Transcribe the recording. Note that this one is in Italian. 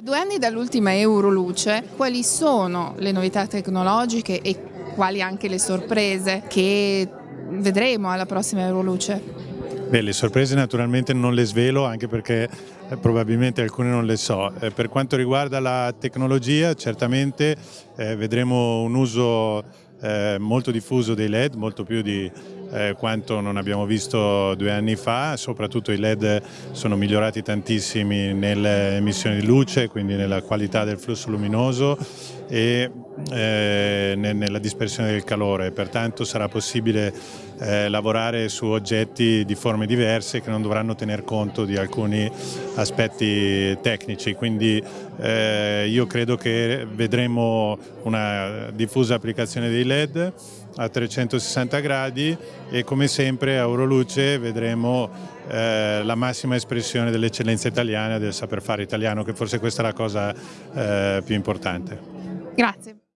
A due anni dall'ultima Euroluce, quali sono le novità tecnologiche e quali anche le sorprese che vedremo alla prossima Euroluce? Beh, le sorprese naturalmente non le svelo anche perché eh, probabilmente alcune non le so. Eh, per quanto riguarda la tecnologia certamente eh, vedremo un uso eh, molto diffuso dei LED, molto più di eh, quanto non abbiamo visto due anni fa, soprattutto i LED sono migliorati tantissimi nelle emissioni di luce, quindi nella qualità del flusso luminoso e eh, nella dispersione del calore, pertanto sarà possibile eh, lavorare su oggetti di forme diverse che non dovranno tener conto di alcuni aspetti tecnici, quindi eh, io credo che vedremo una diffusa applicazione dei LED a 360 gradi e come sempre a Euroluce vedremo eh, la massima espressione dell'eccellenza italiana del saper fare italiano che forse questa è la cosa eh, più importante. Grazie.